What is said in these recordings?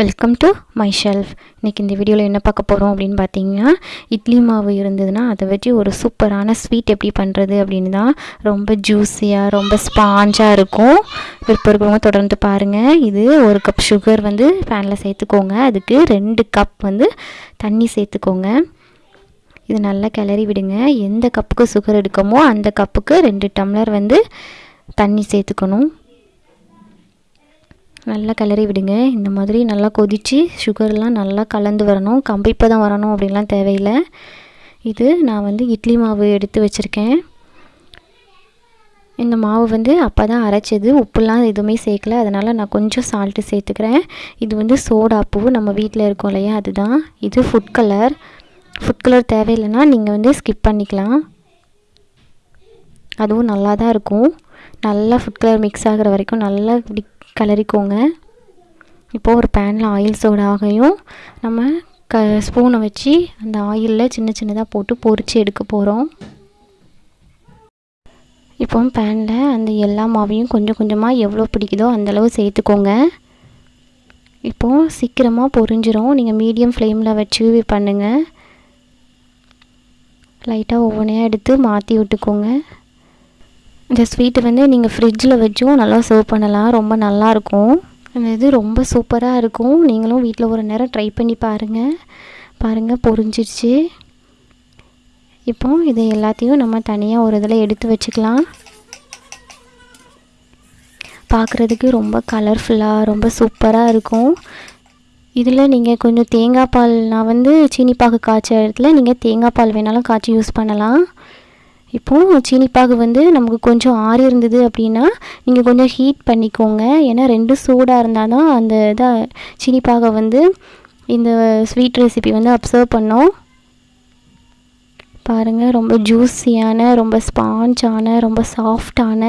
Welcome to my shelf இன்றைக்கி இந்த வீடியோவில் என்ன பார்க்க போகிறோம் அப்படின்னு பார்த்தீங்கன்னா இட்லி மாவு இருந்ததுன்னா அதை வச்சு ஒரு சூப்பரான ஸ்வீட் எப்படி பண்ணுறது அப்படின்னு தான் ரொம்ப ஜூஸியாக ரொம்ப ஸ்பாஞ்சாக இருக்கும். விருப்பம் இருக்கிறவங்க தொடர்ந்து பாருங்கள் இது ஒரு கப் சுகர் வந்து ஃபேனில் சேர்த்துக்கோங்க. அதுக்கு ரெண்டு கப் வந்து தண்ணி சேர்த்துக்கோங்க. இது நல்லா கிளறி விடுங்க. எந்த கப்புக்கு சுகர் எடுக்கமோ அந்த கப்புக்கு ரெண்டு டம்ளர் வந்து தண்ணி சேர்த்துக்கணும். நல்லா கிளறி விடுங்க. இந்த மாதிரி நல்லா கொதித்து சுகர்லாம் நல்லா கலந்து வரணும். கம்பிப்பதம் வரணும் அப்படின்லாம் தேவையில்லை. இது நான் வந்து இட்லி மாவு எடுத்து வச்சுருக்கேன். இந்த மாவு வந்து அப்போ தான் அரைச்சது. உப்புலாம் எதுவுமே சேர்க்கல. அதனால் நான் கொஞ்சம் சால்ட்டு சேர்த்துக்கிறேன். இது வந்து சோடா பூ. நம்ம வீட்டில் இருக்கோம் இல்லையா? அதுதான். இது ஃபுட் கலர் ஃபுட் கலர் தேவையில்லைன்னா நீங்கள் வந்து ஸ்கிப் பண்ணிக்கலாம். அதுவும் நல்லா தான் இருக்கும். நல்லா ஃபுட் கலர் மிக்ஸ் ஆகிற வரைக்கும் நல்லா இப்படி கிளறிக்கோங்க இப்போது ஒரு பேனில் ஆயில் சோடாகையும் நம்ம க ஸ்பூனை வச்சு அந்த ஆயிலில் சின்ன சின்னதாக போட்டு பொறிச்சு எடுக்க போகிறோம் இப்போ பேனில் அந்த எல்லா மாவையும் கொஞ்சம் கொஞ்சமாக எவ்வளோ பிடிக்குதோ அந்தளவு சேர்த்துக்கோங்க. இப்போது சீக்கிரமாக பொரிஞ்சிரும். நீங்கள் மீடியம் ஃப்ளேமில் வச்சு பண்ணுங்கள் லைட்டாக ஒவ்வொன்றையாக எடுத்து மாற்றி விட்டுக்கோங்க. இந்த ஸ்வீட்டை வந்து நீங்கள் ஃப்ரிட்ஜில் வச்சும் நல்லா சர்வ் பண்ணலாம். ரொம்ப நல்லாயிருக்கும் அந்த இது ரொம்ப சூப்பராக இருக்கும். நீங்களும் வீட்டில் ஒரு நேரம் ட்ரை பண்ணி பாருங்கள் பாருங்கள் பொரிஞ்சிடுச்சு இப்போ இதை எல்லாத்தையும் நம்ம தனியாக ஒரு இதில் எடுத்து வச்சுக்கலாம். பார்க்குறதுக்கு ரொம்ப கலர்ஃபுல்லாக ரொம்ப சூப்பராக இருக்கும். இதில் நீங்கள் கொஞ்சம் தேங்காய் பால் நான் வந்து சீனிப்பாகு காய்ச்ச இடத்துல நீங்கள் தேங்காய் பால் வேணாலும் காய்ச்சி யூஸ் பண்ணலாம். இப்போது சீனிப்பாகு வந்து நமக்கு கொஞ்சம் ஆறி இருந்தது அப்படின்னா நீங்கள் கொஞ்சம் ஹீட் பண்ணிக்கோங்க. ஏன்னா ரெண்டும் சூடாக இருந்தால் தான் அந்த இதாக சீனிப்பாகை வந்து இந்த ஸ்வீட் ரெசிபி வந்து அப்சர்வ் பண்ணோம். பாருங்கள் ரொம்ப ஜூஸியான ரொம்ப ஸ்பாஞ்சான ரொம்ப சாஃப்டான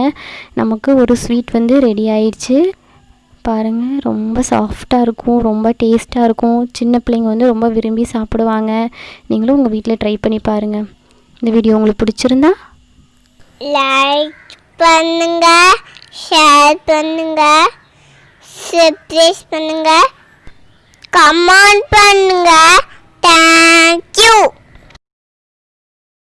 நமக்கு ஒரு ஸ்வீட் வந்து ரெடி ஆயிடுச்சு. பாருங்கள் ரொம்ப சாஃப்டாக இருக்கும் ரொம்ப டேஸ்ட்டாக இருக்கும். சின்ன பிள்ளைங்க வந்து ரொம்ப விரும்பி சாப்பிடுவாங்க. நீங்களும் உங்கள் வீட்டில் ட்ரை பண்ணி பாருங்கள் இந்த வீடியோ உங்களுக்கு பிடிச்சிருந்தா? லைக் பண்ணுங்க ஷேர் பண்ணுங்க சப்ஸ்கிரைப் பண்ணுங்க கமெண்ட் பண்ணுங்க. தேங்க்